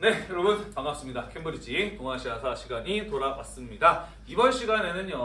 네, 여러분 반갑습니다. 캠브리지 동아시아사 시간이 돌아왔습니다. 이번 시간에는요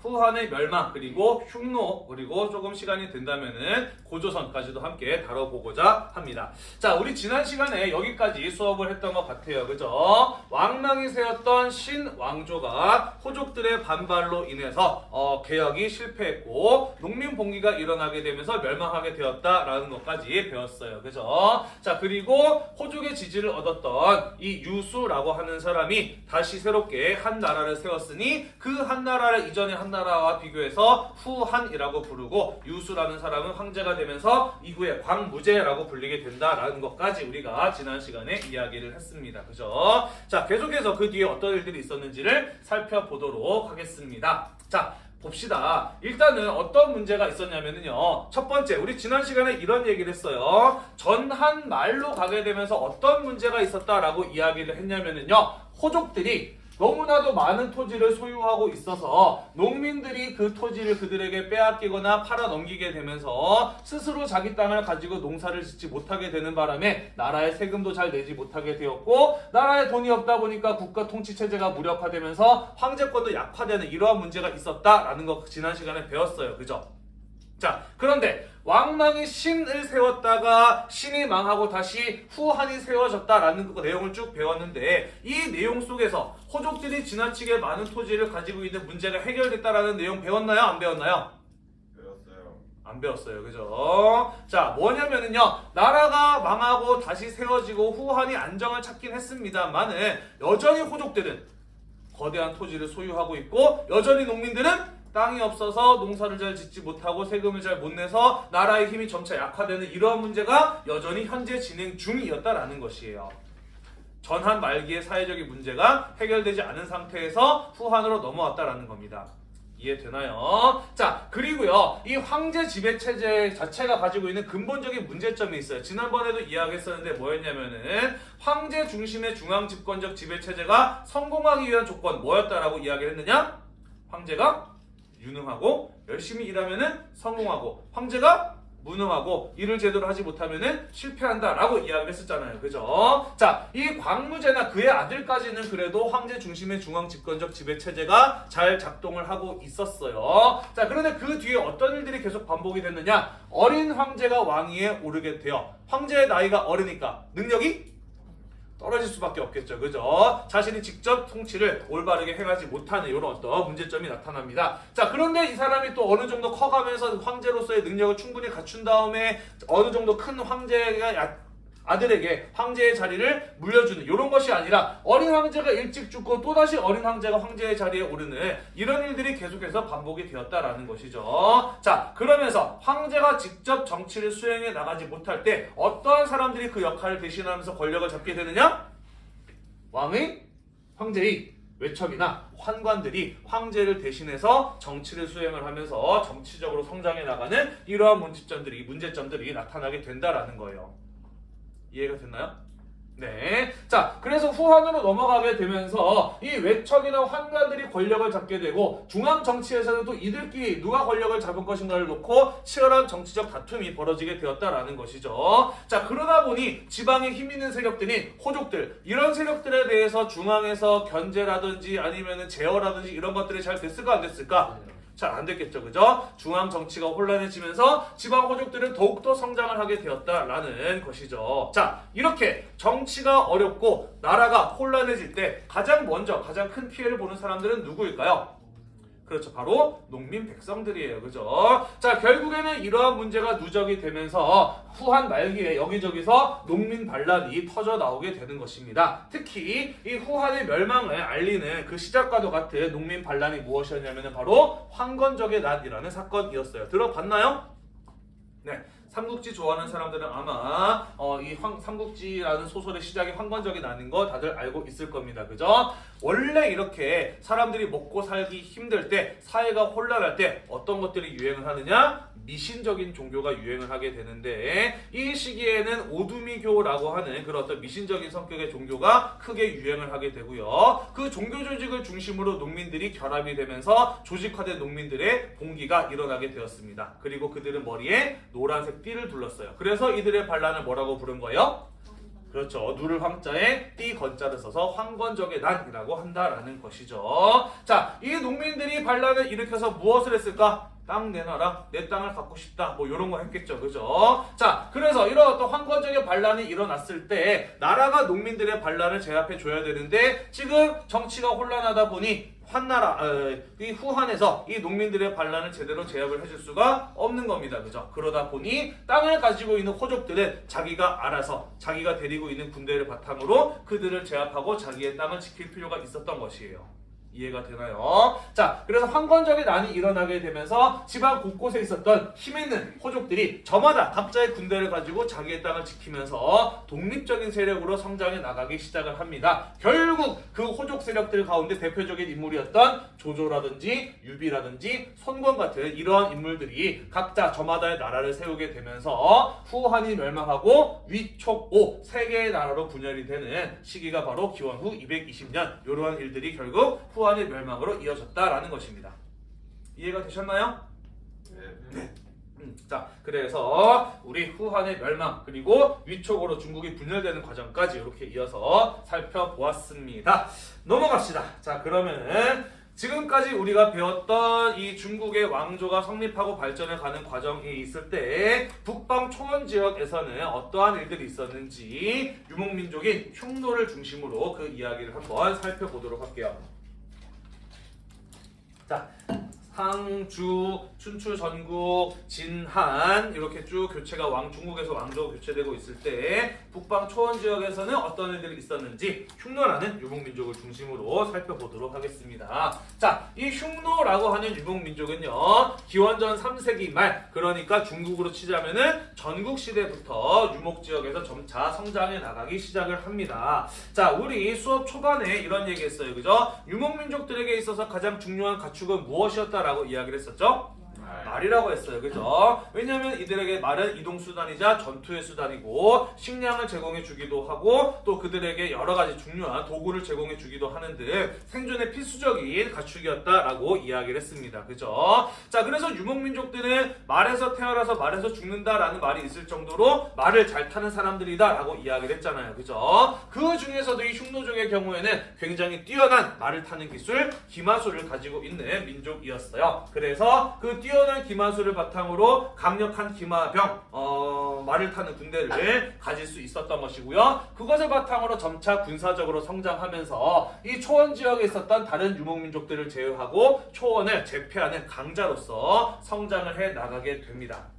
후한의 멸망 그리고 흉노 그리고 조금 시간이 된다면은 고조선까지도 함께 다뤄보고자 합니다. 자, 우리 지난 시간에 여기까지 수업을 했던 것 같아요, 그죠? 왕망이 세웠던 신왕조가 호족들의 반발로 인해서 어, 개혁이 실패했고 농민 봉기가 일어나게 되면서 멸망하게 되었다라는 것까지 배웠어요, 그죠? 자, 그리고 호족의 지지를 얻었던 이 유수라고 하는 사람이 다시 새롭게 한 나라를 세웠으니 그 한 나라를 이전의 한 나라와 비교해서 후한이라고 부르고 유수라는 사람은 황제가 되면서 이후에 광무제라고 불리게 된다라는 것까지 우리가 지난 시간에 이야기를 했습니다. 그죠? 자, 계속해서 그 뒤에 어떤 일들이 있었는지를 살펴보도록 하겠습니다. 자, 봅시다. 일단은 어떤 문제가 있었냐면요. 첫 번째, 우리 지난 시간에 이런 얘기를 했어요. 전한 말로 가게 되면서 어떤 문제가 있었다라고 이야기를 했냐면요. 호족들이 너무나도 많은 토지를 소유하고 있어서 농민들이 그 토지를 그들에게 빼앗기거나 팔아 넘기게 되면서 스스로 자기 땅을 가지고 농사를 짓지 못하게 되는 바람에 나라의 세금도 잘 내지 못하게 되었고 나라에 돈이 없다 보니까 국가 통치 체제가 무력화되면서 황제권도 약화되는 이러한 문제가 있었다라는 거 지난 시간에 배웠어요. 그죠? 자, 그런데 왕망이 신을 세웠다가 신이 망하고 다시 후한이 세워졌다라는 그 내용을 쭉 배웠는데 이 내용 속에서 호족들이 지나치게 많은 토지를 가지고 있는 문제가 해결됐다라는 내용 배웠나요? 안 배웠나요? 배웠어요. 안 배웠어요. 그죠? 자, 뭐냐면은요. 나라가 망하고 다시 세워지고 후한이 안정을 찾긴 했습니다만은 여전히 호족들은 거대한 토지를 소유하고 있고 여전히 농민들은 땅이 없어서 농사를 잘 짓지 못하고 세금을 잘 못 내서 나라의 힘이 점차 약화되는 이러한 문제가 여전히 현재 진행 중이었다라는 것이에요. 전한 말기의 사회적인 문제가 해결되지 않은 상태에서 후한으로 넘어왔다라는 겁니다. 이해되나요? 자, 그리고요, 이 황제 지배 체제 자체가 가지고 있는 근본적인 문제점이 있어요. 지난번에도 이야기했었는데 뭐였냐면은 황제 중심의 중앙 집권적 지배 체제가 성공하기 위한 조건 뭐였다라고 이야기를 했느냐? 황제가 유능하고 열심히 일하면은 성공하고 황제가 무능하고 일을 제대로 하지 못하면은 실패한다라고 이야기를 했었잖아요. 그죠? 자, 이 광무제나 그의 아들까지는 그래도 황제 중심의 중앙 집권적 지배 체제가 잘 작동을 하고 있었어요. 자, 그런데 그 뒤에 어떤 일들이 계속 반복이 됐느냐? 어린 황제가 왕위에 오르게 돼요. 황제의 나이가 어리니까 능력이 떨어질 수밖에 없겠죠. 그죠? 자신이 직접 통치를 올바르게 행하지 못하는 이런 어떤 문제점이 나타납니다. 자, 그런데 이 사람이 또 어느 정도 커가면서 황제로서의 능력을 충분히 갖춘 다음에 어느 정도 큰 황제가 야- 아들에게 황제의 자리를 물려주는 이런 것이 아니라 어린 황제가 일찍 죽고 또다시 어린 황제가 황제의 자리에 오르는 이런 일들이 계속해서 반복이 되었다라는 것이죠. 자, 그러면서 황제가 직접 정치를 수행해 나가지 못할 때 어떠한 사람들이 그 역할을 대신하면서 권력을 잡게 되느냐? 왕의 황제의 외척이나 환관들이 황제를 대신해서 정치를 수행을 하면서 정치적으로 성장해 나가는 이러한 문제점들이 문제점들이 나타나게 된다라는 거예요. 이해가 됐나요? 네. 자, 그래서 후한으로 넘어가게 되면서 이 외척이나 환관들이 권력을 잡게 되고 중앙 정치에서는 또 이들끼리 누가 권력을 잡을 것인가를 놓고 치열한 정치적 다툼이 벌어지게 되었다라는 것이죠. 자, 그러다 보니 지방에 힘 있는 세력들인 호족들 이런 세력들에 대해서 중앙에서 견제라든지 아니면은 제어라든지 이런 것들이 잘 됐을까 안 됐을까? 잘 안 됐겠죠. 그죠? 중앙 정치가 혼란해지면서 지방 호족들은 더욱더 성장을 하게 되었다라는 것이죠. 자, 이렇게 정치가 어렵고 나라가 혼란해질 때 가장 먼저 가장 큰 피해를 보는 사람들은 누구일까요? 그렇죠. 바로 농민 백성들이에요. 그죠? 자, 결국에는 이러한 문제가 누적이 되면서 후한 말기에 여기저기서 농민 반란이 터져 나오게 되는 것입니다. 특히 이 후한의 멸망을 알리는 그 시작과도 같은 농민 반란이 무엇이었냐면 바로 황건적의 난이라는 사건이었어요. 들어봤나요? 네. 삼국지 좋아하는 사람들은 아마 어, 이 황, 삼국지라는 소설의 시작이 황건적이 나는 거 다들 알고 있을 겁니다. 그죠? 원래 이렇게 사람들이 먹고 살기 힘들 때 사회가 혼란할 때 어떤 것들이 유행을 하느냐? 미신적인 종교가 유행을 하게 되는데 이 시기에는 오두미교라고 하는 그런 어떤 미신적인 성격의 종교가 크게 유행을 하게 되고요. 그 종교 조직을 중심으로 농민들이 결합이 되면서 조직화된 농민들의 봉기가 일어나게 되었습니다. 그리고 그들은 머리에 노란색 띠를 둘렀어요. 그래서 이들의 반란을 뭐라고 부른 거예요? 그렇죠. 누를 황자에 띠 건자를 써서 황건적의 난이라고 한다라는 것이죠. 자, 이 농민들이 반란을 일으켜서 무엇을 했을까? 땅 내놔라. 내 땅을 갖고 싶다. 뭐 이런 거 했겠죠. 그죠? 자, 그래서 이런 어떤 황건적의 반란이 일어났을 때 나라가 농민들의 반란을 제압해 줘야 되는데 지금 정치가 혼란하다 보니 환나라 어, 이 후한에서 이 농민들의 반란을 제대로 제압을 해줄 수가 없는 겁니다. 그죠? 그러다 보니 땅을 가지고 있는 호족들은 자기가 알아서 자기가 데리고 있는 군대를 바탕으로 그들을 제압하고 자기의 땅을 지킬 필요가 있었던 것이에요. 이해가 되나요? 자, 그래서 황건적의 난이 일어나게 되면서 지방 곳곳에 있었던 힘 있는 호족들이 저마다 각자의 군대를 가지고 자기의 땅을 지키면서 독립적인 세력으로 성장해 나가기 시작을 합니다. 결국 그 호족 세력들 가운데 대표적인 인물이었던 조조라든지 유비라든지 손권 같은 이러한 인물들이 각자 저마다의 나라를 세우게 되면서 후한이 멸망하고 위촉오 세 개의 나라로 분열이 되는 시기가 바로 기원 후 220년 이러한 일들이 결국 후 한의 멸망으로 이어졌다라는 것입니다. 이해가 되셨나요? 네. 음, 자, 그래서 우리 후한의 멸망 그리고 위촉으로 중국이 분열되는 과정까지 이렇게 이어서 살펴보았습니다. 넘어갑시다. 자, 그러면은 지금까지 우리가 배웠던 이 중국의 왕조가 성립하고 발전해 가는 과정이 있을 때 북방 초원 지역에서는 어떠한 일들이 있었는지 유목민족인 흉노를 중심으로 그 이야기를 한번 살펴보도록 할게요. 자, 상주, 춘추, 전국, 진한 이렇게 쭉 교체가 왕 중국에서 왕조가 교체되고 있을 때 북방 초원 지역에서는 어떤 일들이 있었는지 흉노라는 유목민족을 중심으로 살펴보도록 하겠습니다. 자, 이 흉노라고 하는 유목민족은요 기원전 3세기 말 그러니까 중국으로 치자면은 전국 시대부터 유목 지역에서 점차 성장해 나가기 시작을 합니다. 자, 우리 수업 초반에 이런 얘기했어요, 그죠? 유목민족들에게 있어서 가장 중요한 가축은 무엇이었다 라고 이야기를 했었죠? 말이라고 했어요. 그죠? 왜냐면 이들에게 말은 이동 수단이자 전투의 수단이고 식량을 제공해 주기도 하고 또 그들에게 여러 가지 중요한 도구를 제공해 주기도 하는 등 생존에 필수적인 가축이었다라고 이야기를 했습니다. 그죠? 자, 그래서 유목민족들은 말에서 태어나서 말에서 죽는다라는 말이 있을 정도로 말을 잘 타는 사람들이다 라고 이야기를 했잖아요. 그죠? 그 중에서도 이 흉노족의 경우에는 굉장히 뛰어난 말을 타는 기술, 기마술을 가지고 있는 민족이었어요. 그래서 그 뛰어 난 기마술을 바탕으로 강력한 기마병, 어, 말을 타는 군대를 가질 수 있었던 것이고요. 그것을 바탕으로 점차 군사적으로 성장하면서 이 초원 지역에 있었던 다른 유목민족들을 제어하고 초원을 제패하는 강자로서 성장을 해 나가게 됩니다.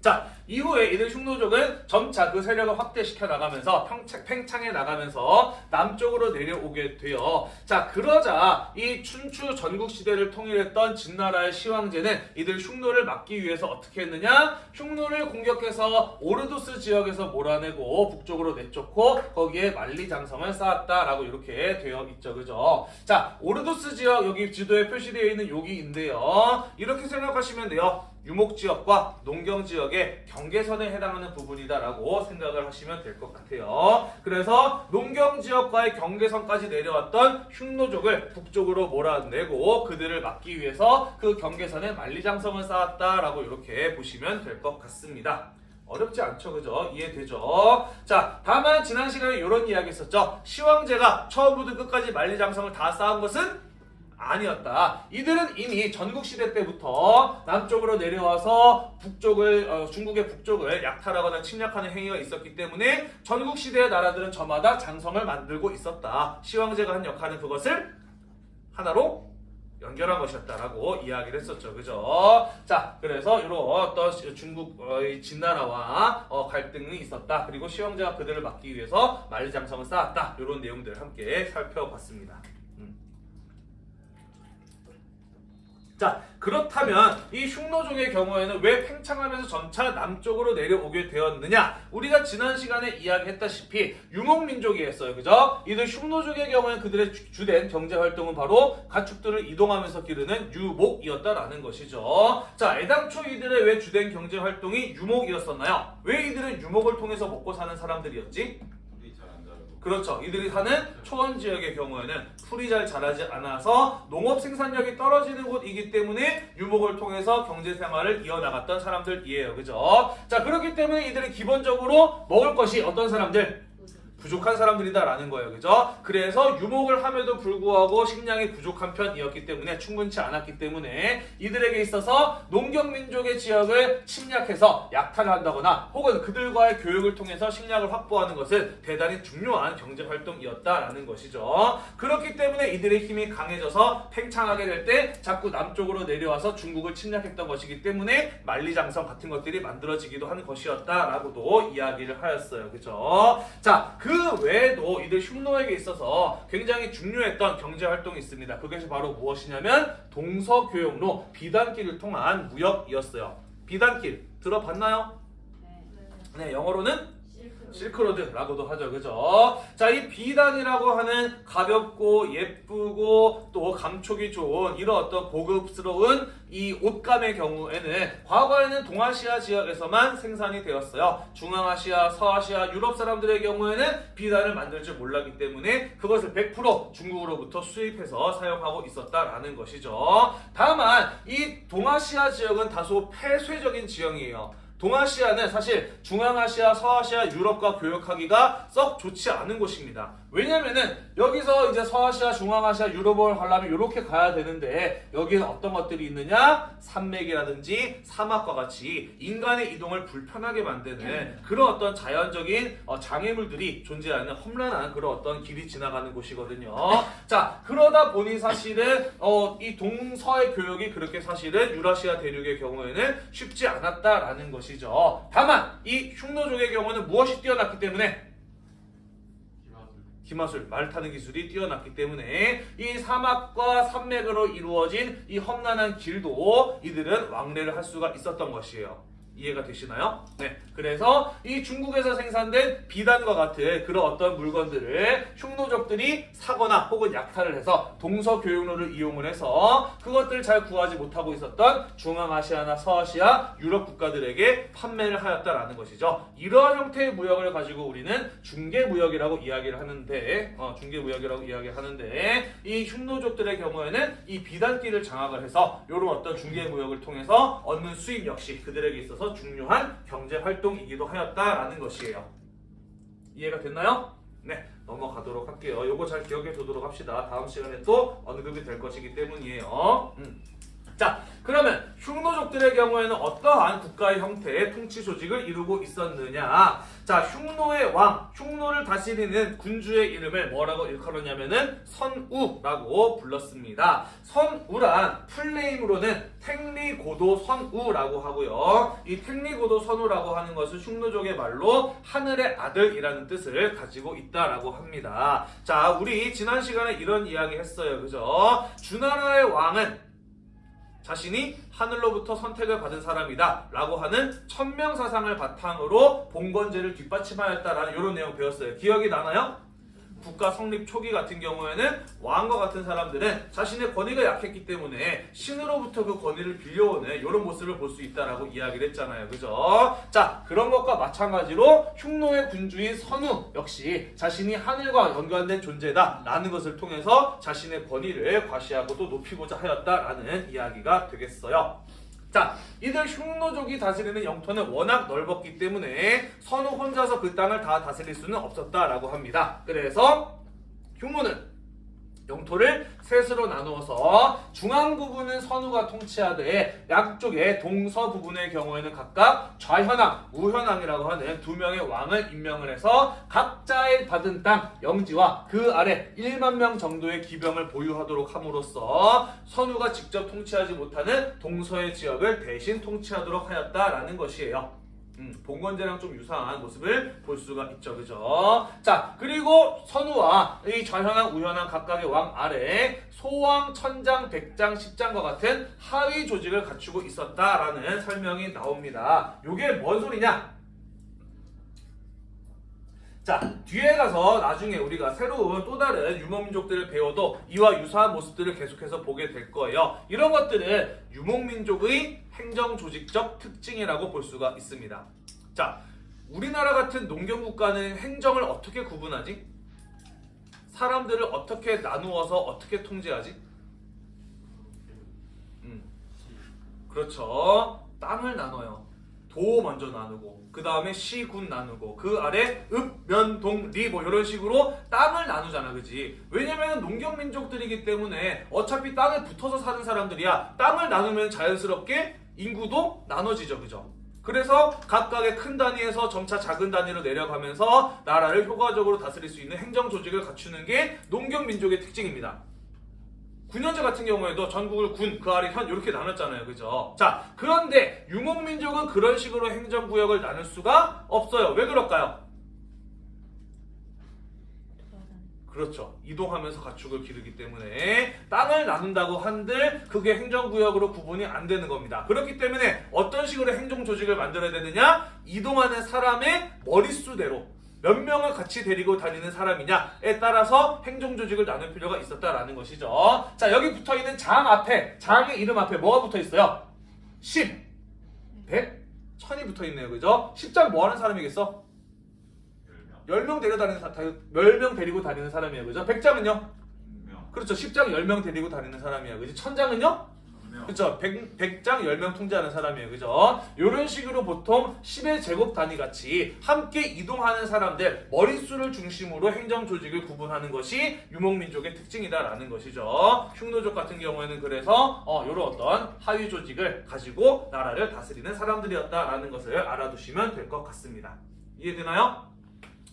자, 이후에 이들 흉노족은 점차 그 세력을 확대시켜 나가면서 평창, 팽창해 나가면서 남쪽으로 내려오게 돼요. 자, 그러자 이 춘추 전국 시대를 통일했던 진나라의 시황제는 이들 흉노를 막기 위해서 어떻게 했느냐? 흉노를 공격해서 오르도스 지역에서 몰아내고 북쪽으로 내쫓고 거기에 만리장성을 쌓았다라고 이렇게 되어 있죠. 그죠? 자, 오르도스 지역 여기 지도에 표시되어 있는 여기인데요. 이렇게 생각하시면 돼요. 유목 지역과 농경 지역의 경계선에 해당하는 부분이다라고 생각을 하시면 될 것 같아요. 그래서 농경 지역과의 경계선까지 내려왔던 흉노족을 북쪽으로 몰아내고 그들을 막기 위해서 그 경계선에 만리장성을 쌓았다라고 이렇게 보시면 될 것 같습니다. 어렵지 않죠, 그죠? 이해되죠? 자, 다만 지난 시간에 이런 이야기 했었죠. 시황제가 처음부터 끝까지 만리장성을 다 쌓은 것은 아니었다. 이들은 이미 전국 시대 때부터 남쪽으로 내려와서 북쪽을 어, 중국의 북쪽을 약탈하거나 침략하는 행위가 있었기 때문에 전국 시대의 나라들은 저마다 장성을 만들고 있었다. 시황제가 한 역할은 그것을 하나로 연결한 것이었다라고 이야기를 했었죠. 그죠? 자, 그래서 이런 어떤 중국 어, 이 진나라와 어, 갈등이 있었다. 그리고 시황제가 그들을 막기 위해서 만리장성을 쌓았다. 이런 내용들을 함께 살펴봤습니다. 음. 자 그렇다면 이 흉노족의 경우에는 왜 팽창하면서 점차 남쪽으로 내려오게 되었느냐? 우리가 지난 시간에 이야기했다시피 유목민족이었어요. 그죠? 이들 흉노족의 경우에는 그들의 주- 주된 경제활동은 바로 가축들을 이동하면서 기르는 유목이었다라는 것이죠. 자 애당초 이들의 왜 주된 경제활동이 유목이었었나요? 왜 이들은 유목을 통해서 먹고 사는 사람들이었지. 그렇죠. 이들이 사는 초원 지역의 경우에는 풀이 잘 자라지 않아서 농업 생산력이 떨어지는 곳이기 때문에 유목을 통해서 경제 생활을 이어나갔던 사람들이에요. 그죠? 자, 그렇기 때문에 이들은 기본적으로 먹을 것이 어떤 사람들? 부족한 사람들이다라는 거예요. 그죠? 그래서 유목을 함에도 불구하고 식량이 부족한 편이었기 때문에 충분치 않았기 때문에 이들에게 있어서 농경민족의 지역을 침략해서 약탈한다거나 혹은 그들과의 교육을 통해서 식량을 확보하는 것은 대단히 중요한 경제 활동이었다라는 것이죠. 그렇기 때문에 이들의 힘이 강해져서 팽창하게 될 때 자꾸 남쪽으로 내려와서 중국을 침략했던 것이기 때문에 만리장성 같은 것들이 만들어지기도 하는 것이었다라고도 이야기를 하였어요. 그죠? 자, 그 외에도 이들 흉노에게 있어서 굉장히 중요했던 경제 활동이 있습니다. 그것이 바로 무엇이냐면 동서교역로 비단길을 통한 무역이었어요. 비단길 들어봤나요? 네, 영어로는 실크로드라고도 하죠. 그죠? 자, 이 비단이라고 하는 가볍고 예쁘고 또 감촉이 좋은 이런 어떤 고급스러운 이 옷감의 경우에는 과거에는 동아시아 지역에서만 생산이 되었어요. 중앙아시아, 서아시아, 유럽 사람들의 경우에는 비단을 만들 줄 몰랐기 때문에 그것을 100% 중국으로부터 수입해서 사용하고 있었다라는 것이죠. 다만 이 동아시아 지역은 다소 폐쇄적인 지형이에요. 동아시아는 사실 중앙아시아, 서아시아, 유럽과 교역하기가 썩 좋지 않은 곳입니다. 왜냐면은 여기서 이제 서아시아, 중앙아시아, 유럽을 가려면 이렇게 가야 되는데 여기는 어떤 것들이 있느냐? 산맥이라든지 사막과 같이 인간의 이동을 불편하게 만드는 그런 어떤 자연적인 어, 장애물들이 존재하는 험난한 그런 어떤 길이 지나가는 곳이거든요. 자, 그러다 보니 사실은 어, 이 동서의 교역이 그렇게 사실은 유라시아 대륙의 경우에는 쉽지 않았다라는 것이죠. 다만 이 흉노족의 경우는 무엇이 뛰어났기 때문에 기마술 말 타는 기술이 뛰어났기 때문에 이 사막과 산맥으로 이루어진 이 험난한 길도 이들은 왕래를 할 수가 있었던 것이에요. 이해가 되시나요? 네. 그래서 이 중국에서 생산된 비단과 같은 그런 어떤 물건들을 흉노족들이 사거나 혹은 약탈을 해서 동서교역로를 이용을 해서 그것들을 잘 구하지 못하고 있었던 중앙아시아나 서아시아, 유럽 국가들에게 판매를 하였다라는 것이죠. 이러한 형태의 무역을 가지고 우리는 중개무역이라고 이야기를 하는데, 어, 중개무역이라고 이야기를 하는데, 이 흉노족들의 경우에는 이 비단길을 장악을 해서 이런 어떤 중개무역을 통해서 얻는 수입 역시 그들에게 있어서 중요한 경제 활동이기도 하였다라는 것이에요. 이해가 됐나요? 네, 넘어가도록 할게요. 요거 잘 기억해 두도록 합시다. 다음 시간에 또 언급이 될 것이기 때문이에요. 음. 자, 그러면 흉노족들의 경우에는 어떠한 국가의 형태의 통치 조직을 이루고 있었느냐? 자, 흉노의 왕, 흉노를 다스리는 군주의 이름을 뭐라고 일컬었냐면은 선우라고 불렀습니다. 선우란 풀네임으로는 택리고도 선우라고 하고요. 이 택리고도 선우라고 하는 것은 흉노족의 말로 하늘의 아들이라는 뜻을 가지고 있다라고 합니다. 자, 우리 지난 시간에 이런 이야기 했어요. 그죠? 주나라의 왕은 자신이 하늘로부터 선택을 받은 사람이다 라고 하는 천명사상을 바탕으로 봉건제를 뒷받침하였다라는 이런 내용 배웠어요. 기억이 나나요? 국가 성립 초기 같은 경우에는 왕과 같은 사람들은 자신의 권위가 약했기 때문에 신으로부터 그 권위를 빌려오는 이런 모습을 볼 수 있다라고 이야기를 했잖아요. 그죠? 자, 그런 것과 마찬가지로 흉노의 군주인 선우 역시 자신이 하늘과 연관된 존재다 라는 것을 통해서 자신의 권위를 과시하고 또 높이고자 하였다라는 이야기가 되겠어요. 자, 이들 흉노족이 다스리는 영토는 워낙 넓었기 때문에 선우 혼자서 그 땅을 다 다스릴 수는 없었다라고 합니다. 그래서 흉노는 영토를 셋으로 나누어서 중앙 부분은 선우가 통치하되 양쪽의 동서 부분의 경우에는 각각 좌현왕, 우현왕이라고 하는 두 명의 왕을 임명을 해서 각자의 받은 땅 영지와 그 아래 1만 명 정도의 기병을 보유하도록 함으로써 선우가 직접 통치하지 못하는 동서의 지역을 대신 통치하도록 하였다라는 것이에요. 음, 봉건제랑 좀 유사한 모습을 볼 수가 있죠, 그죠? 자, 그리고 선우와 이 좌현왕, 우현왕 각각의 왕 아래 소왕, 천장, 백장, 십장과 같은 하위 조직을 갖추고 있었다라는 설명이 나옵니다. 요게 뭔 소리냐? 자, 뒤에 가서 나중에 우리가 새로운 또 다른 유목민족들을 배워도 이와 유사한 모습들을 계속해서 보게 될 거예요. 이런 것들은 유목민족의 행정조직적 특징이라고 볼 수가 있습니다. 자, 우리나라 같은 농경국가는 행정을 어떻게 구분하지? 사람들을 어떻게 나누어서 어떻게 통제하지? 음, 그렇죠. 땅을 나눠요. 도 먼저 나누고 그 다음에 시, 군 나누고 그 아래 읍, 면, 동, 리 뭐 이런 식으로 땅을 나누잖아 그지 왜냐면 농경민족들이기 때문에 어차피 땅에 붙어서 사는 사람들이야 땅을 나누면 자연스럽게 인구도 나눠지죠 그죠 그래서 각각의 큰 단위에서 점차 작은 단위로 내려가면서 나라를 효과적으로 다스릴 수 있는 행정 조직을 갖추는 게 농경 민족의 특징입니다 9년제 같은 경우에도 전국을 군, 그 아래 현 이렇게 나눴잖아요. 그죠? 자, 그런데 유목민족은 그런 식으로 행정구역을 나눌 수가 없어요. 왜 그럴까요? 그렇죠. 이동하면서 가축을 기르기 때문에 땅을 나눈다고 한들 그게 행정구역으로 구분이 안 되는 겁니다. 그렇기 때문에 어떤 식으로 행정조직을 만들어야 되느냐? 이동하는 사람의 머릿수대로 몇 명을 같이 데리고 다니는 사람이냐에 따라서 행정조직을 나눌 필요가 있었다라는 것이죠. 자, 여기 붙어 있는 장 앞에, 장의 이름 앞에 뭐가 붙어 있어요? 10, 100, 1000이 붙어 있네요. 그죠? 10장 뭐 하는 사람이겠어? 열명 10명 데려 다니는 사, 10명 데리고 다니는 사람이에요. 그죠? 100장은요? 명 그렇죠. 10장 10명 데리고 다니는 사람이에요. 그죠? 1000장은요? 명 그렇죠. 100, 100장 10명 통제하는 사람이에요. 그죠? 이런 식으로 보통 10의 제곱 단위 같이 함께 이동하는 사람들 머릿수를 중심으로 행정 조직을 구분하는 것이 유목민족의 특징이다라는 것이죠. 흉노족 같은 경우에는 그래서 어, 이런 어떤 하위 조직을 가지고 나라를 다스리는 사람들이었다라는 것을 알아두시면 될 것 같습니다. 이해되나요?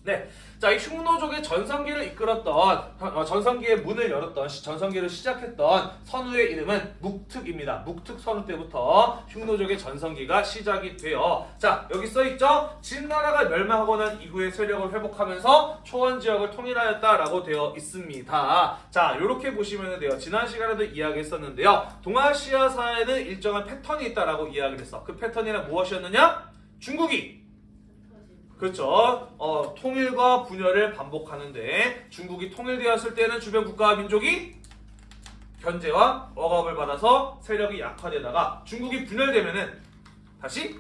네. 자, 이 흉노족의 전성기를 이끌었던, 어, 전성기의 문을 열었던, 시- 전성기를 시작했던 선우의 이름은 묵특입니다. 묵특 선우 때부터 흉노족의 전성기가 시작이 돼요. 자, 여기 써있죠? 진나라가 멸망하고 난 이후의 세력을 회복하면서 초원 지역을 통일하였다라고 되어 있습니다. 자, 이렇게 보시면 돼요. 지난 시간에도 이야기했었는데요. 동아시아사에는 일정한 패턴이 있다라고 이야기를 했어. 그 패턴이란 무엇이었느냐? 중국이 그렇죠. 어, 통일과 분열을 반복하는데 중국이 통일되었을 때는 주변 국가와 민족이 견제와 억압을 받아서 세력이 약화되다가 중국이 분열되면은 다시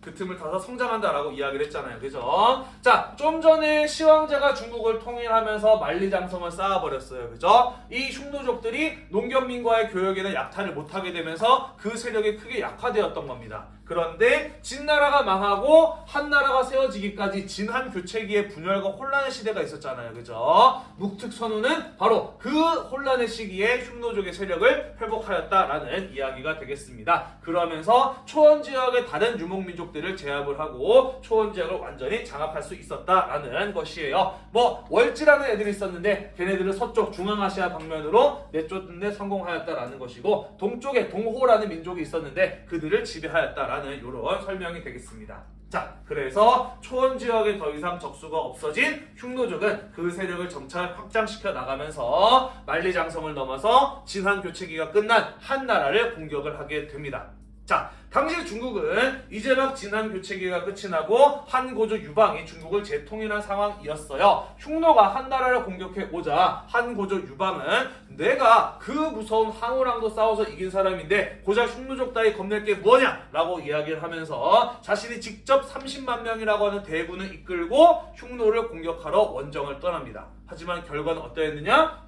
그 틈을 타서 성장한다라고 이야기를 했잖아요. 그죠? 자, 좀 전에 시황제가 중국을 통일하면서 만리장성을 쌓아버렸어요. 그죠? 이 흉노족들이 농경민과의 교역에는 약탈을 못하게 되면서 그 세력이 크게 약화되었던 겁니다. 그런데 진나라가 망하고 한나라가 세워지기까지 진한 교체기의 분열과 혼란의 시대가 있었잖아요. 그죠? 묵특선우는 바로 그 혼란의 시기에 흉노족의 세력을 회복하였다라는 이야기가 되겠습니다. 그러면서 초원 지역의 다른 유목민족들을 제압을 하고 초원 지역을 완전히 장악할 수 있었다라는 것이에요. 뭐 월지라는 애들이 있었는데 걔네들은 서쪽 중앙아시아 방면으로 내쫓는데 성공하였다라는 것이고 동쪽에 동호라는 민족이 있었는데 그들을 지배하였다라는 이런 설명이 되겠습니다. 자, 그래서 초원 지역에 더 이상 적수가 없어진 흉노족은 그 세력을 점차 확장시켜 나가면서 만리장성을 넘어서 진한 교체기가 끝난 한 나라를 공격을 하게 됩니다. 자, 당시 중국은 이제 막 진한 교체기가 끝이 나고 한고조 유방이 중국을 재통일한 상황이었어요. 흉노가 한나라를 공격해 오자 한고조 유방은 내가 그 무서운 항우랑도 싸워서 이긴 사람인데 고작 흉노족 따위 겁낼 게 뭐냐? 라고 이야기를 하면서 자신이 직접 30만 명이라고 하는 대군을 이끌고 흉노를 공격하러 원정을 떠납니다. 하지만 결과는 어떠했느냐?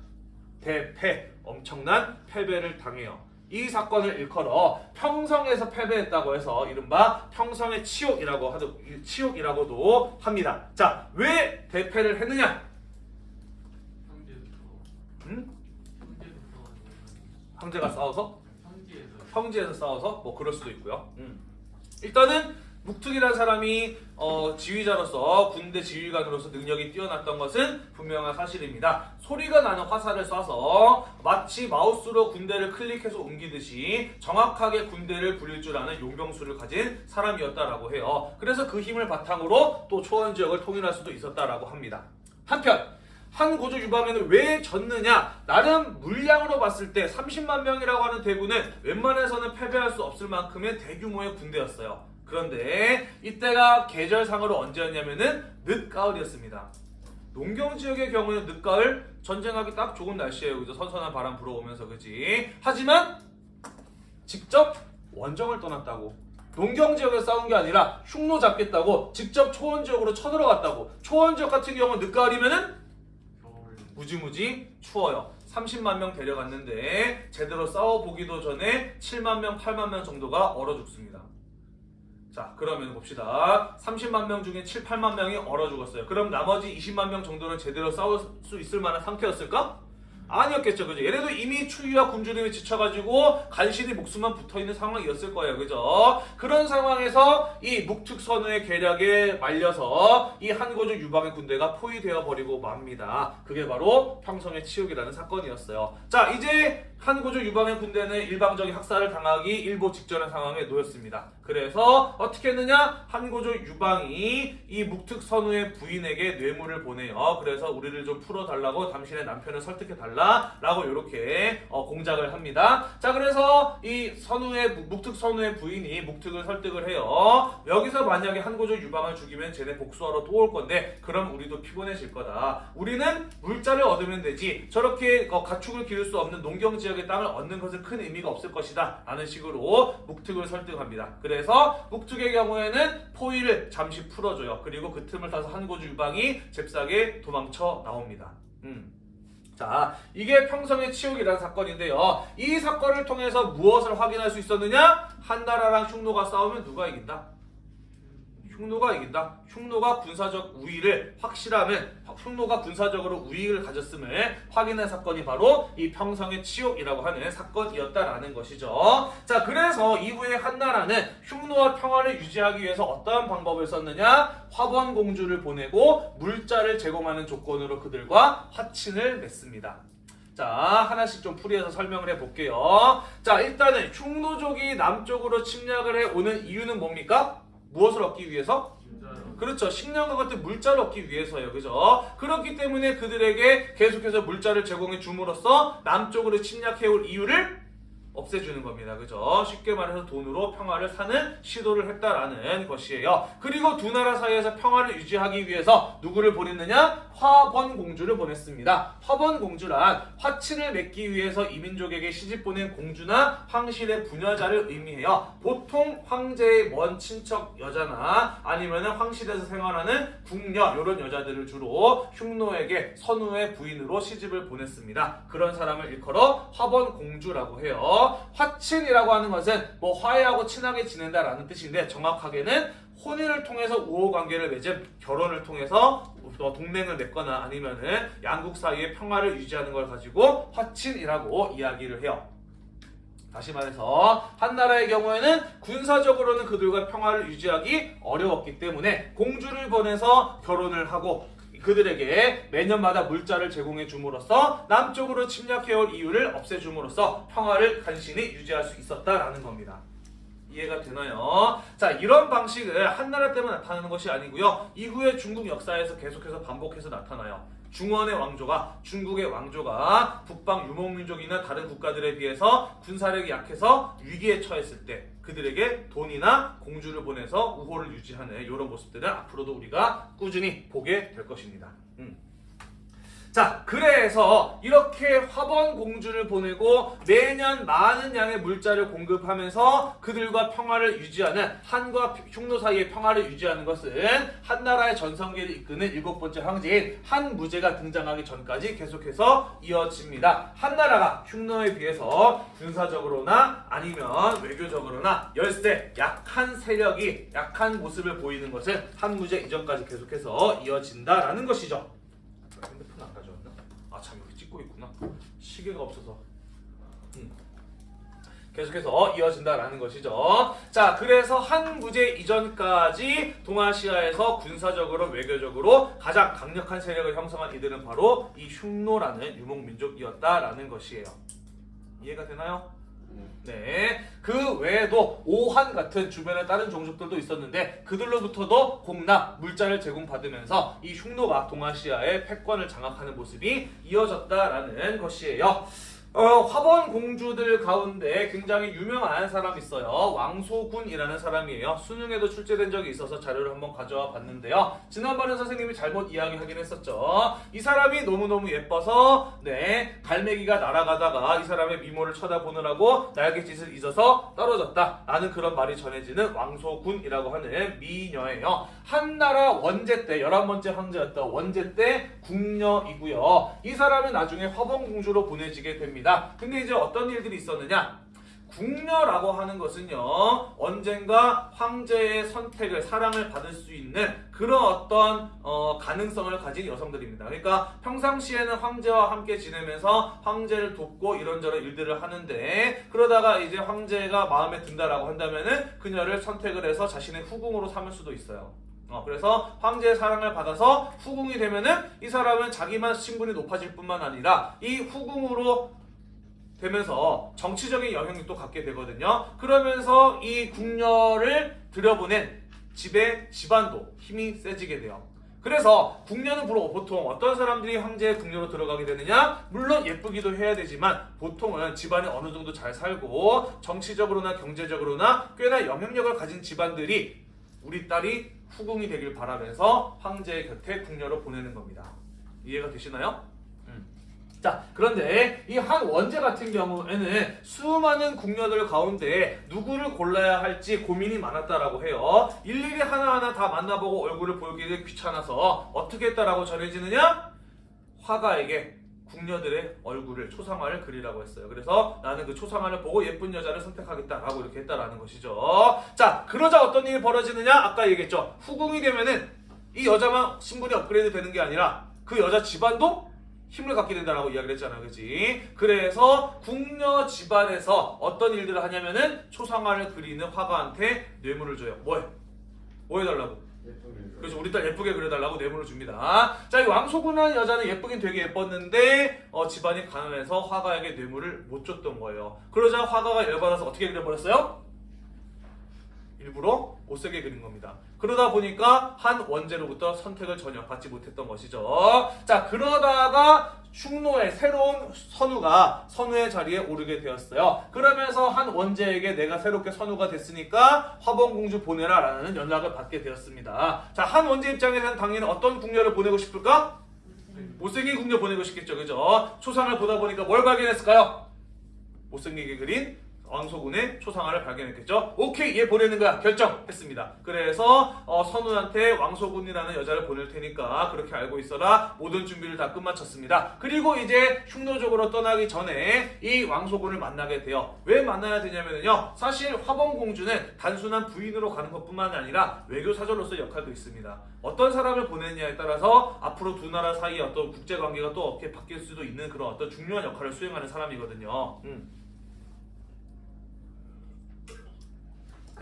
대패, 엄청난 패배를 당해요. 이 사건을 일컬어 평성에서 패배했다고 해서 이른바 평성의 치욕이라고 하도 치욕이라고도 합니다. 자, 왜 대패를 했느냐? 형제부터 황제가 싸워서 평지에서 싸워서 뭐 그럴 수도 있고요. 음. 일단은 묵특이라는 사람이 어, 지휘자로서 군대 지휘관으로서 능력이 뛰어났던 것은 분명한 사실입니다. 소리가 나는 화살을 쏴서 마치 마우스로 군대를 클릭해서 옮기듯이 정확하게 군대를 부릴 줄 아는 용병수를 가진 사람이었다라고 해요. 그래서 그 힘을 바탕으로 또 초원 지역을 통일할 수도 있었다라고 합니다. 한편 한 고조 유방에는 왜 졌느냐? 나름 물량으로 봤을 때 30만 명이라고 하는 대군은 웬만해서는 패배할 수 없을 만큼의 대규모의 군대였어요. 그런데 이때가 계절상으로 언제였냐면은 늦가을이었습니다. 농경 지역의 경우는 늦가을 전쟁하기 딱 좋은 날씨예요. 그죠? 선선한 바람 불어오면서 그지? 하지만 직접 원정을 떠났다고. 농경 지역에서 싸운 게 아니라 흉노 잡겠다고 직접 초원 지역으로 쳐들어갔다고. 초원 지역 같은 경우는 늦가을이면은 무지무지 추워요. 30만 명 데려갔는데 제대로 싸워보기도 전에 7만 명, 8만 명 정도가 얼어 죽습니다. 자, 그러면 봅시다. 30만 명 중에 7, 8만 명이 얼어 죽었어요. 그럼 나머지 20만 명 정도는 제대로 싸울 수 있을 만한 상태였을까? 아니었겠죠, 그죠? 얘네도 이미 추위와 굶주림에 지쳐가지고 간신히 목숨만 붙어있는 상황이었을 거예요, 그죠? 그런 상황에서 이 묵특선우의 계략에 말려서 이 한고조 유방의 군대가 포위되어 버리고 맙니다. 그게 바로 평성의 치욕이라는 사건이었어요. 자, 이제 한고조 유방의 군대는 일방적인 학살을 당하기 일보 직전의 상황에 놓였습니다. 그래서 어떻게 했느냐? 한고조 유방이 이 묵특 선우의 부인에게 뇌물을 보내요. 그래서 우리를 좀 풀어달라고 당신의 남편을 설득해달라 라고 이렇게 어, 공작을 합니다. 자, 그래서 이 선우의 묵특 선우의 부인이 묵특을 설득을 해요. 여기서 만약에 한고조 유방을 죽이면 쟤네 복수하러 또 올 건데 그럼 우리도 피곤해질 거다. 우리는 물자를 얻으면 되지. 저렇게 어, 가축을 기를 수 없는 농경 지역 의 땅을 얻는 것은 큰 의미가 없을 것이다. 라는 식으로 묵특을 설득합니다. 그래서 묵특의 경우에는 포위를 잠시 풀어줘요. 그리고 그 틈을 타서 한고조 유방이 잽싸게 도망쳐 나옵니다. 음. 자, 이게 평성의 치욕이라는 사건인데요. 이 사건을 통해서 무엇을 확인할 수 있었느냐? 한나라랑 흉노가 싸우면 누가 이긴다? 흉노가 이긴다. 흉노가 군사적 우위를 확실하면 흉노가 군사적으로 우위를 가졌음을 확인한 사건이 바로 이 평성의 치욕이라고 하는 사건이었다라는 것이죠. 자, 그래서 이후에 한나라는 흉노와 평화를 유지하기 위해서 어떠한 방법을 썼느냐? 화번 공주를 보내고 물자를 제공하는 조건으로 그들과 화친을 맺습니다. 자, 하나씩 좀 풀이해서 설명을 해볼게요. 자, 일단은 흉노족이 남쪽으로 침략을 해오는 이유는 뭡니까? 무엇을 얻기 위해서? 그렇죠. 식량과 같은 물자를 얻기 위해서요. 그죠? 그렇기 때문에 그들에게 계속해서 물자를 제공해 줌으로써 남쪽으로 침략해올 이유를 없애주는 겁니다. 그죠? 쉽게 말해서 돈으로 평화를 사는 시도를 했다라는 것이에요. 그리고 두 나라 사이에서 평화를 유지하기 위해서 누구를 보냈느냐? 화번 공주를 보냈습니다. 화번 공주란 화친을 맺기 위해서 이민족에게 시집 보낸 공주나 황실의 부녀자를 의미해요. 보통 황제의 먼 친척 여자나 아니면 황실에서 생활하는 궁녀 이런 여자들을 주로 흉노에게 선우의 부인으로 시집을 보냈습니다. 그런 사람을 일컬어 화번 공주라고 해요. 화친이라고 하는 것은 뭐 화해하고 친하게 지낸다라는 뜻인데 정확하게는 혼인을 통해서 우호 관계를 맺은 결혼을 통해서 뭐 동맹을 맺거나 아니면은 양국 사이의 평화를 유지하는 걸 가지고 화친이라고 이야기를 해요. 다시 말해서 한 나라의 경우에는 군사적으로는 그들과 평화를 유지하기 어려웠기 때문에 공주를 보내서 결혼을 하고 그들에게 매년마다 물자를 제공해 줌으로써 남쪽으로 침략해올 이유를 없애줌으로써 평화를 간신히 유지할 수 있었다라는 겁니다. 이해가 되나요? 자, 이런 방식을 한나라 때만 나타나는 것이 아니고요. 이후에 중국 역사에서 계속해서 반복해서 나타나요. 중원의 왕조가 중국의 왕조가 북방 유목민족이나 다른 국가들에 비해서 군사력이 약해서 위기에 처했을 때 그들에게 돈이나 공주를 보내서 우호를 유지하는 이런 모습들은 앞으로도 우리가 꾸준히 보게 될 것입니다. 음. 자, 그래서 이렇게 화번 공주를 보내고 매년 많은 양의 물자를 공급하면서 그들과 평화를 유지하는 한과 흉노 사이의 평화를 유지하는 것은 한 나라의 전성기를 이끄는 일곱 번째 황제인 한무제가 등장하기 전까지 계속해서 이어집니다. 한 나라가 흉노에 비해서 군사적으로나 아니면 외교적으로나 열세 약한 세력이 약한 모습을 보이는 것은 한무제 이전까지 계속해서 이어진다라는 것이죠. 핸드폰 안 가져왔나? 아 참 여기 찍고 있구나. 시계가 없어서. 음. 계속해서 이어진다라는 것이죠. 자, 그래서 한무제 이전까지 동아시아에서 군사적으로 외교적으로 가장 강력한 세력을 형성한 이들은 바로 이 흉노라는 유목민족이었다라는 것이에요. 이해가 되나요? 네. 그 외에도 오한 같은 주변에 다른 종족들도 있었는데 그들로부터도 공납, 물자를 제공받으면서 이 흉노가 동아시아의 패권을 장악하는 모습이 이어졌다라는 것이에요. 어, 화번 공주들 가운데 굉장히 유명한 사람이 있어요. 왕소군이라는 사람이에요. 수능에도 출제된 적이 있어서 자료를 한번 가져와 봤는데요. 지난번에 선생님이 잘못 이야기하긴 했었죠. 이 사람이 너무너무 예뻐서 네 갈매기가 날아가다가 이 사람의 미모를 쳐다보느라고 날갯짓을 잊어서 떨어졌다. 라는 그런 말이 전해지는 왕소군이라고 하는 미녀예요. 한나라 원제 때 11번째 황제였던 원제 때 궁녀이고요. 이 사람은 나중에 화번 공주로 보내지게 됩니다. 근데 이제 어떤 일들이 있었느냐? 궁녀라고 하는 것은요 언젠가 황제의 선택을 사랑을 받을 수 있는 그런 어떤 어, 가능성을 가진 여성들입니다. 그러니까 평상시에는 황제와 함께 지내면서 황제를 돕고 이런저런 일들을 하는데 그러다가 이제 황제가 마음에 든다라고 한다면은 그녀를 선택을 해서 자신의 후궁으로 삼을 수도 있어요. 어, 그래서 황제의 사랑을 받아서 후궁이 되면은 이 사람은 자기만 신분이 높아질 뿐만 아니라 이 후궁으로 되면서 정치적인 영향력도 갖게 되거든요. 그러면서 이 궁녀를 들여보낸 집의 집안도 힘이 세지게 돼요. 그래서 궁녀는 보통 어떤 사람들이 황제의 궁녀로 들어가게 되느냐? 물론 예쁘기도 해야 되지만 보통은 집안에 어느 정도 잘 살고 정치적으로나 경제적으로나 꽤나 영향력을 가진 집안들이 우리 딸이 후궁이 되길 바라면서 황제의 곁에 궁녀로 보내는 겁니다. 이해가 되시나요? 음. 자, 그런데 이 한 원제 같은 경우에는 수많은 궁녀들 가운데 누구를 골라야 할지 고민이 많았다라고 해요. 일일이 하나하나 다 만나보고 얼굴을 보기는 귀찮아서 어떻게 했다라고 전해지느냐? 화가에게 궁녀들의 얼굴을 초상화를 그리라고 했어요. 그래서 나는 그 초상화를 보고 예쁜 여자를 선택하겠다라고 이렇게 했다라는 것이죠. 자, 그러자 어떤 일이 벌어지느냐? 아까 얘기했죠. 후궁이 되면은 이 여자만 신분이 업그레이드 되는 게 아니라 그 여자 집안도 힘을 갖게 된다라고 이야기를 했잖아, 그지? 그래서 궁녀 집안에서 어떤 일들을 하냐면은 초상화를 그리는 화가한테 뇌물을 줘요. 뭐해? 뭐 해달라고? 그래서 우리 딸 예쁘게 그려달라고 뇌물을 줍니다. 자, 이 왕소군한 여자는 예쁘긴 되게 예뻤는데 어, 집안이 가난해서 화가에게 뇌물을 못 줬던 거예요. 그러자 화가가 열받아서 어떻게 그려버렸어요? 일부러 못쓰게 그린 겁니다. 그러다 보니까 한 원제로부터 선택을 전혀 받지 못했던 것이죠. 자, 그러다가 흉노의 새로운 선우가 선우의 자리에 오르게 되었어요. 그러면서 한 원제에게 내가 새롭게 선우가 됐으니까 화봉공주 보내라 라는 연락을 받게 되었습니다. 자, 한 원제 입장에서는 당연히 어떤 궁녀를 보내고 싶을까? 못생긴 궁녀 보내고 싶겠죠. 그죠? 초상을 보다 보니까 뭘 발견했을까요? 못생기게 그린 왕소군의 초상화를 발견했겠죠. 오케이 얘 보내는 거야 결정했습니다. 그래서 어, 선우한테 왕소군이라는 여자를 보낼 테니까 그렇게 알고 있어라 모든 준비를 다 끝마쳤습니다. 그리고 이제 흉노적으로 떠나기 전에 이 왕소군을 만나게 돼요. 왜 만나야 되냐면요. 사실 화범공주는 단순한 부인으로 가는 것뿐만 아니라 외교사절로서 역할도 있습니다. 어떤 사람을 보내느냐에 따라서 앞으로 두 나라 사이의 어떤 국제관계가 또 어떻게 바뀔 수도 있는 그런 어떤 중요한 역할을 수행하는 사람이거든요. 음.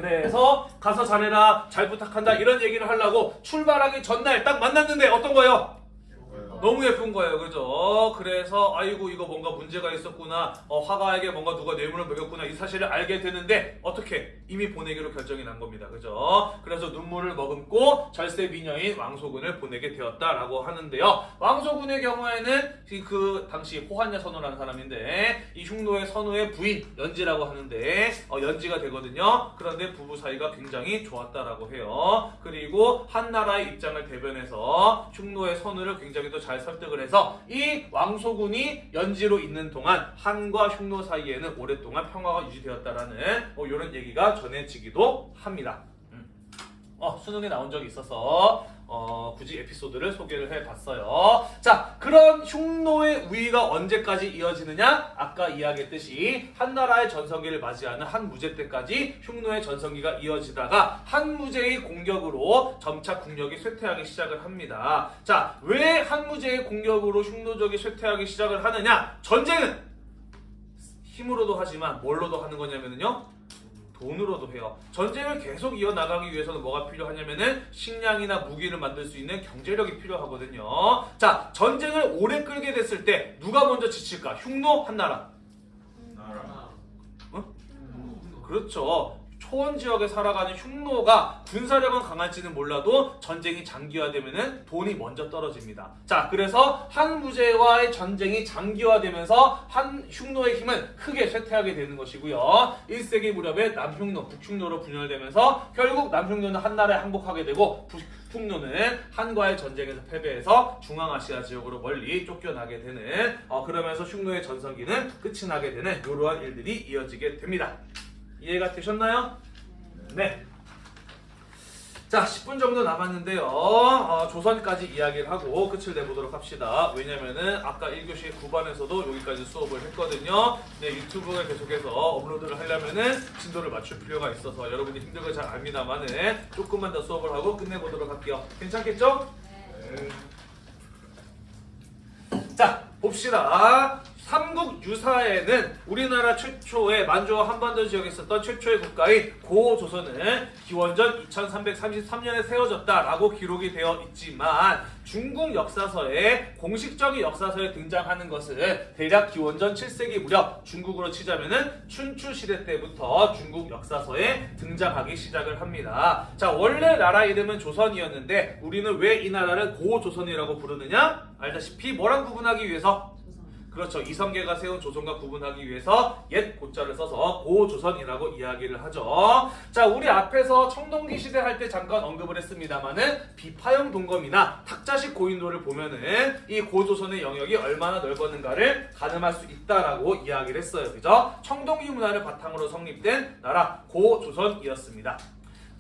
그래서 가서 잘해라 잘 부탁한다 이런 얘기를 하려고 출발하기 전날 딱 만났는데 어떤 거예요? 너무 예쁜 거예요. 그죠? 그래서 아이고 이거 뭔가 문제가 있었구나. 어, 화가에게 뭔가 누가 뇌물을 먹였구나. 이 사실을 알게 되는데 어떻게? 이미 보내기로 결정이 난 겁니다. 그죠? 그래서 눈물을 머금고 절세 미녀인 왕소군을 보내게 되었다라고 하는데요. 왕소군의 경우에는 이그 당시 호한야 선우라는 사람인데 이 흉노의 선우의 부인 연지라고 하는데 어, 연지가 되거든요. 그런데 부부 사이가 굉장히 좋았다라고 해요. 그리고 한 나라의 입장을 대변해서 흉노의 선우를 굉장히 또잘 설득을 해서 이 왕소군이 연지로 있는 동안 한과 흉노 사이에는 오랫동안 평화가 유지되었다라는 어, 이런 얘기가 전해지기도 합니다. 음. 어, 수능에 나온 적이 있어서 어, 굳이 에피소드를 소개를 해봤어요. 자, 그런 흉노의 우위가 언제까지 이어지느냐? 아까 이야기했듯이 한 나라의 전성기를 맞이하는 한 무제 때까지 흉노의 전성기가 이어지다가 한 무제의 공격으로 점차 국력이 쇠퇴하기 시작을 합니다. 자, 왜 한 무제의 공격으로 흉노족이 쇠퇴하기 시작을 하느냐? 전쟁은 힘으로도 하지만 뭘로도 하는 거냐면요. 돈으로도 해요. 전쟁을 계속 이어나가기 위해서는 뭐가 필요하냐면은 식량이나 무기를 만들 수 있는 경제력이 필요하거든요. 자, 전쟁을 오래 끌게 됐을 때 누가 먼저 지칠까? 흉노, 한나라. 나라. 그렇죠. 초원 지역에 살아가는 흉노가 군사력은 강할지는 몰라도 전쟁이 장기화되면은 돈이 먼저 떨어집니다. 자, 그래서 한무제와의 전쟁이 장기화되면서 한 흉노의 힘은 크게 쇠퇴하게 되는 것이고요. 1세기 무렵에 남흉노, 북흉노로 분열되면서 결국 남흉노는 한나라에 항복하게 되고 북흉노는 한과의 전쟁에서 패배해서 중앙아시아 지역으로 멀리 쫓겨나게 되는 어, 그러면서 흉노의 전성기는 끝이 나게 되는 이러한 일들이 이어지게 됩니다. 이해가 되셨나요? 네. 자, 10분 정도 남았는데요. 어, 조선까지 이야기를 하고 끝을 내보도록 합시다. 왜냐면은 아까 1교시 9반에서도 여기까지 수업을 했거든요. 네, 유튜브에 계속해서 업로드를 하려면은 진도를 맞출 필요가 있어서 여러분이 힘든 걸 잘 압니다만은 조금만 더 수업을 하고 끝내보도록 할게요. 괜찮겠죠? 자, 봅시다. 삼국 유사에는 우리나라 최초의 만주와 한반도 지역에 있었던 최초의 국가인 고조선은 기원전 2333년에 세워졌다라고 기록이 되어 있지만 중국 역사서에 공식적인 역사서에 등장하는 것은 대략 기원전 7세기 무렵 중국으로 치자면은 춘추 시대 때부터 중국 역사서에 등장하기 시작을 합니다. 자, 원래 나라 이름은 조선이었는데 우리는 왜 이 나라를 고조선이라고 부르느냐? 알다시피 뭐랑 구분하기 위해서 그렇죠. 이성계가 세운 조선과 구분하기 위해서 옛 고자를 써서 고조선이라고 이야기를 하죠. 자, 우리 앞에서 청동기 시대 할 때 잠깐 언급을 했습니다만은 비파형 동검이나 탁자식 고인도를 보면은 이 고조선의 영역이 얼마나 넓었는가를 가늠할 수 있다라고 이야기를 했어요. 그죠? 청동기 문화를 바탕으로 성립된 나라 고조선이었습니다.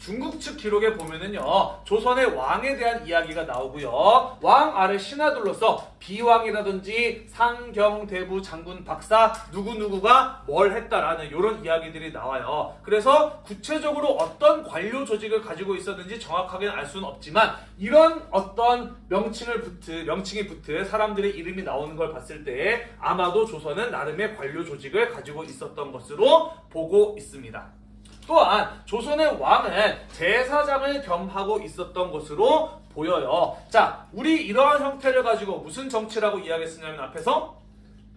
중국 측 기록에 보면은요 조선의 왕에 대한 이야기가 나오고요 왕 아래 신하들로서 비왕이라든지 상경대부 장군 박사 누구누구가 뭘 했다라는 이런 이야기들이 나와요 그래서 구체적으로 어떤 관료 조직을 가지고 있었는지 정확하게는 알 수는 없지만 이런 어떤 명칭을 붙은 명칭이 붙은 사람들의 이름이 나오는 걸 봤을 때 아마도 조선은 나름의 관료 조직을 가지고 있었던 것으로 보고 있습니다. 또한 조선의 왕은 제사장을 겸하고 있었던 것으로 보여요. 자, 우리 이러한 형태를 가지고 무슨 정치라고 이야기했었냐면 앞에서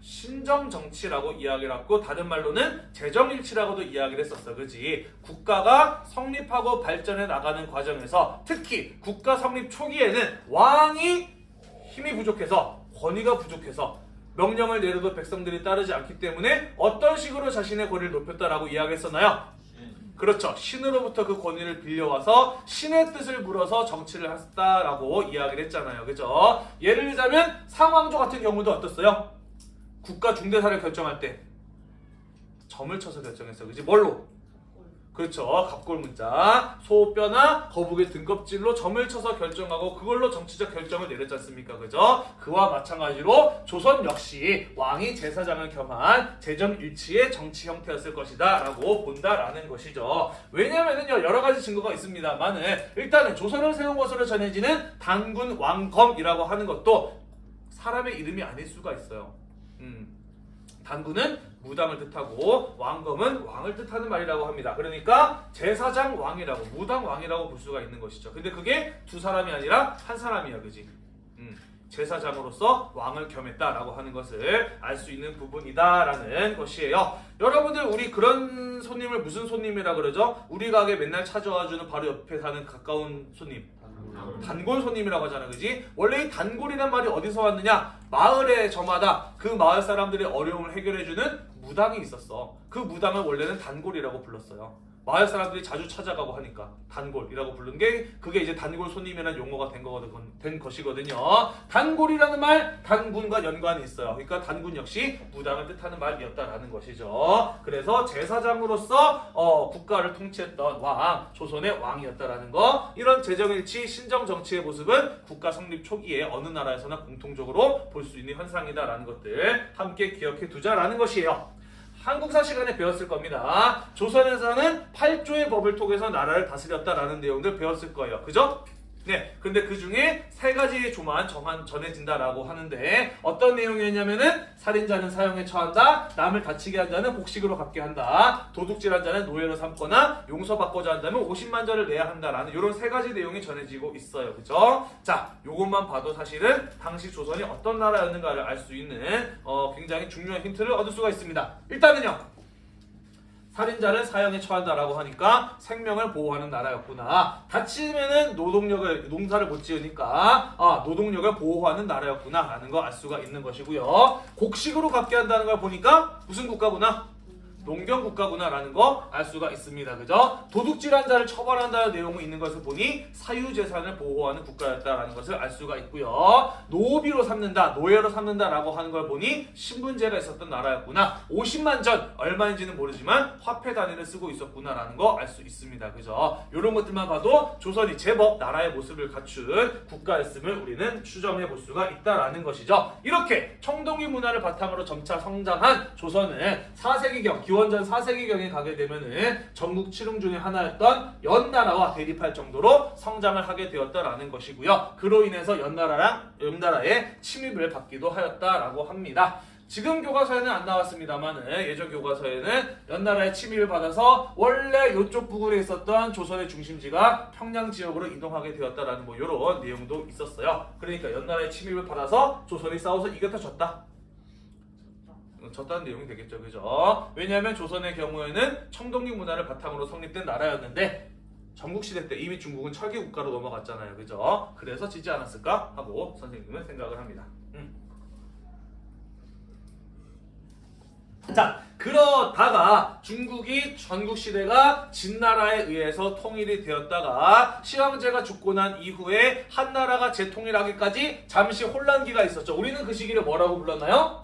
신정 정치라고 이야기를 했고 다른 말로는 재정일치라고도 이야기를 했었어. 그지? 국가가 성립하고 발전해 나가는 과정에서 특히 국가 성립 초기에는 왕이 힘이 부족해서 권위가 부족해서 명령을 내려도 백성들이 따르지 않기 때문에 어떤 식으로 자신의 권위를 높였다라고 이야기했었나요? 그렇죠. 신으로부터 그 권위를 빌려와서 신의 뜻을 물어서 정치를 했다라고 이야기를 했잖아요. 그죠? 예를 들자면 상왕조 같은 경우도 어떻어요? 국가 중대사를 결정할 때 점을 쳐서 결정했어요. 그지? 뭘로? 그렇죠. 갑골 문자, 소뼈나 거북의 등껍질로 점을 쳐서 결정하고 그걸로 정치적 결정을 내렸지 않습니까? 그죠? 그와 마찬가지로 조선 역시 왕이 제사장을 겸한 재정일치의 정치 형태였을 것이다 라고 본다라는 것이죠. 왜냐면은요 여러 가지 증거가 있습니다만은 일단은 조선을 세운 것으로 전해지는 단군 왕검이라고 하는 것도 사람의 이름이 아닐 수가 있어요. 음. 단군은 무당을 뜻하고 왕검은 왕을 뜻하는 말이라고 합니다. 그러니까 제사장 왕이라고 무당 왕이라고 볼 수가 있는 것이죠. 근데 그게 두 사람이 아니라 한 사람이야, 그지? 음, 제사장으로서 왕을 겸했다라고 하는 것을 알 수 있는 부분이다라는 것이에요. 여러분들 우리 그런 손님을 무슨 손님이라 그러죠? 우리 가게 맨날 찾아와주는 바로 옆에 사는 가까운 손님. 단골 손님이라고 하잖아, 그지? 원래 이 단골이란 말이 어디서 왔느냐? 마을의 저마다 그 마을 사람들의 어려움을 해결해주는 무당이 있었어. 그 무당을 원래는 단골이라고 불렀어요. 마을 사람들이 자주 찾아가고 하니까 단골이라고 부른 게 그게 이제 단골 손님이라는 용어가 된, 거거든, 된 것이거든요. 단골이라는 말 단군과 연관이 있어요. 그러니까 단군 역시 무당을 뜻하는 말이었다라는 것이죠. 그래서 제사장으로서 어, 국가를 통치했던 왕, 조선의 왕이었다라는 거. 이런 재정일치 신정 정치의 모습은 국가 성립 초기에 어느 나라에서나 공통적으로 볼 수 있는 현상이다라는 것들 함께 기억해 두자라는 것이에요. 한국사 시간에 배웠을 겁니다. 조선에서는 8조의 법을 통해서 나라를 다스렸다라는 내용들 배웠을 거예요. 그죠? 네, 근데 그 중에 세 가지의 조만 정한 전해진다라고 하는데 어떤 내용이었냐면은 살인자는 사형에 처한다, 남을 다치게 한 자는 복식으로 갚게 한다, 도둑질한 자는 노예로 삼거나 용서받고자 한다면 50만 자를 내야 한다라는 이런 세 가지 내용이 전해지고 있어요, 그죠? 자, 요것만 봐도 사실은 당시 조선이 어떤 나라였는가를 알 수 있는 어, 굉장히 중요한 힌트를 얻을 수가 있습니다. 일단은요. 살인자를 사형에 처한다라고 하니까 생명을 보호하는 나라였구나. 다치면은 노동력을 농사를 못 지으니까 아, 노동력을 보호하는 나라였구나라는 거 알 수가 있는 것이고요. 곡식으로 갚게 한다는 걸 보니까 무슨 국가구나? 농경 국가구나라는 거 알 수가 있습니다. 그죠? 도둑질한 자를 처벌한다는 내용이 있는 것을 보니 사유재산을 보호하는 국가였다라는 것을 알 수가 있고요. 노비로 삼는다, 노예로 삼는다라고 하는 걸 보니 신분제가 있었던 나라였구나. 50만 전 얼마인지는 모르지만 화폐 단위를 쓰고 있었구나라는 거 알 수 있습니다. 그죠? 이런 것들만 봐도 조선이 제법 나라의 모습을 갖춘 국가였음을 우리는 추정해 볼 수가 있다라는 것이죠. 이렇게 청동기 문화를 바탕으로 점차 성장한 조선은 4세기경, 기원전 4세기경에 가게 되면 은 전국 칠흥 중에 하나였던 연나라와 대립할 정도로 성장을 하게 되었다라는 것이고요. 그로 인해서 연나라랑 연나라의 침입을 받기도 하였다라고 합니다. 지금 교과서에는 안 나왔습니다만 예전 교과서에는 연나라의 침입을 받아서 원래 이쪽 부근에 있었던 조선의 중심지가 평양 지역으로 이동하게 되었다라는 뭐 이런 내용도 있었어요. 그러니까 연나라의 침입을 받아서 조선이 싸워서 이겼다 졌다. 어, 졌다는 내용이 되겠죠, 그죠? 왜냐하면 조선의 경우에는 청동기 문화를 바탕으로 성립된 나라였는데 전국시대 때 이미 중국은 철기 국가로 넘어갔잖아요, 그죠? 그래서 지지 않았을까 하고 선생님은 생각을 합니다. 음. 자, 그러다가 중국이 전국시대가 진나라에 의해서 통일이 되었다가 시황제가 죽고 난 이후에 한나라가 재통일하기까지 잠시 혼란기가 있었죠. 우리는 그 시기를 뭐라고 불렀나요?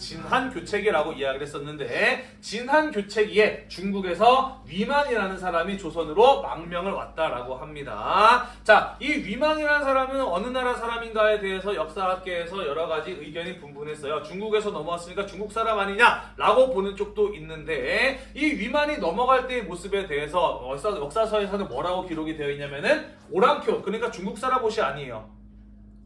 진한교체기라고 이야기를 했었는데 진한교체기에 중국에서 위만이라는 사람이 조선으로 망명을 왔다라고 합니다. 자, 이 위만이라는 사람은 어느 나라 사람인가에 대해서 역사학계에서 여러 가지 의견이 분분했어요. 중국에서 넘어왔으니까 중국 사람 아니냐라고 보는 쪽도 있는데 이 위만이 넘어갈 때의 모습에 대해서 역사, 역사서에서는 뭐라고 기록이 되어 있냐면은 오랑캐 그러니까 중국 사람 옷이 아니에요.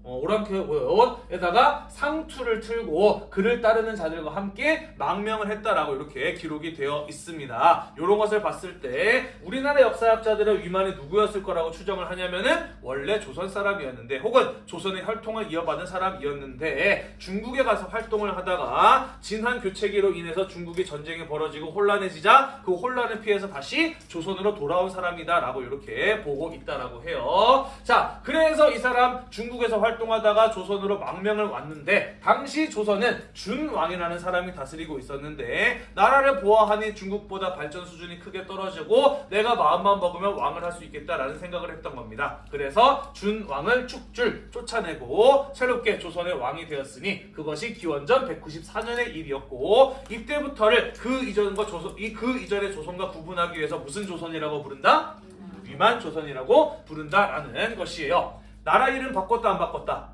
어, 오랑캐에다가 상투를 틀고 그를 따르는 자들과 함께 망명을 했다라고 이렇게 기록이 되어 있습니다. 이런 것을 봤을 때 우리나라 역사학자들은 위만이 누구였을 거라고 추정을 하냐면은 원래 조선 사람이었는데 혹은 조선의 혈통을 이어받은 사람이었는데 중국에 가서 활동을 하다가 진한 교체기로 인해서 중국이 전쟁이 벌어지고 혼란해지자 그 혼란을 피해서 다시 조선으로 돌아온 사람이다라고 이렇게 보고 있다라고 해요. 자, 그래서 이 사람 중국에서 활동 하다가 조선으로 망명을 왔는데 당시 조선은 준왕이라는 사람이 다스리고 있었는데 나라를 보아하니 중국보다 발전 수준이 크게 떨어지고 내가 마음만 먹으면 왕을 할 수 있겠다라는 생각을 했던 겁니다. 그래서 준왕을 축줄 쫓아내고 새롭게 조선의 왕이 되었으니 그것이 기원전 194년의 일이었고 이때부터를 그 이전과 조선 이그 이전의 조선과 구분하기 위해서 무슨 조선이라고 부른다? 위만 조선이라고 부른다라는 것이에요. 나라 이름 바꿨다 안 바꿨다?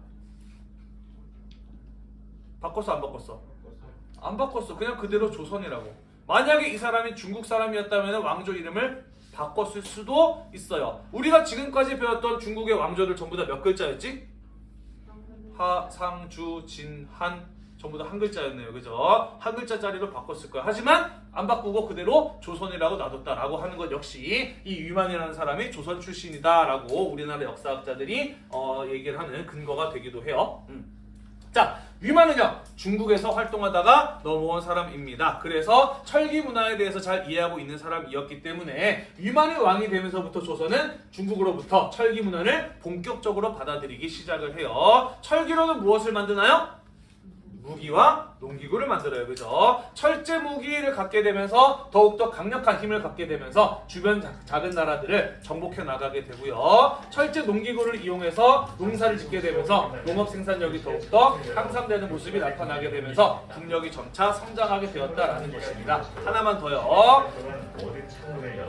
바꿨어 안 바꿨어? 안 바꿨어. 그냥 그대로 조선이라고. 만약에 이 사람이 중국 사람이었다면 왕조 이름을 바꿨을 수도 있어요. 우리가 지금까지 배웠던 중국의 왕조들 전부 다 몇 글자였지? 하, 상, 주, 진, 한 전부 다 한 글자였네요. 그죠? 한 글자짜리로 바꿨을 거야. 하지만 안 바꾸고 그대로 조선이라고 놔뒀다라고 하는 것 역시 이 위만이라는 사람이 조선 출신이다라고 우리나라 역사학자들이 어, 얘기를 하는 근거가 되기도 해요. 음. 자, 위만은요 중국에서 활동하다가 넘어온 사람입니다. 그래서 철기 문화에 대해서 잘 이해하고 있는 사람이었기 때문에 위만이 왕이 되면서부터 조선은 중국으로부터 철기 문화를 본격적으로 받아들이기 시작을 해요. 철기로는 무엇을 만드나요? 무기와 농기구를 만들어요. 그죠? 철제 무기를 갖게 되면서 더욱더 강력한 힘을 갖게 되면서 주변 자- 작은 나라들을 정복해 나가게 되고요. 철제 농기구를 이용해서 농사를 짓게 되면서 농업 생산력이 더욱더 향상되는 모습이 나타나게 되면서 국력이 점차 성장하게 되었다라는 것입니다. 하나만 더요.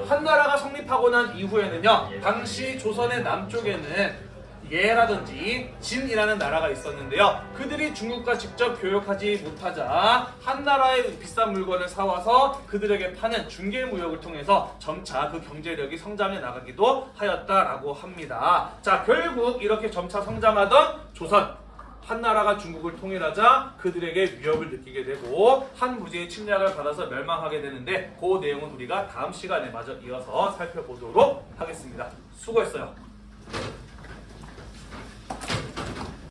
한나라가 성립하고 난 이후에는요. 당시 조선의 남쪽에는 예라든지 진이라는 나라가 있었는데요. 그들이 중국과 직접 교역하지 못하자 한 나라의 비싼 물건을 사와서 그들에게 파는 중개 무역을 통해서 점차 그 경제력이 성장해 나가기도 하였다라고 합니다. 자, 결국 이렇게 점차 성장하던 조선 한나라가 중국을 통일하자 그들에게 위협을 느끼게 되고 한 무지의 침략을 받아서 멸망하게 되는데 그 내용은 우리가 다음 시간에 마저 이어서 살펴보도록 하겠습니다. 수고했어요.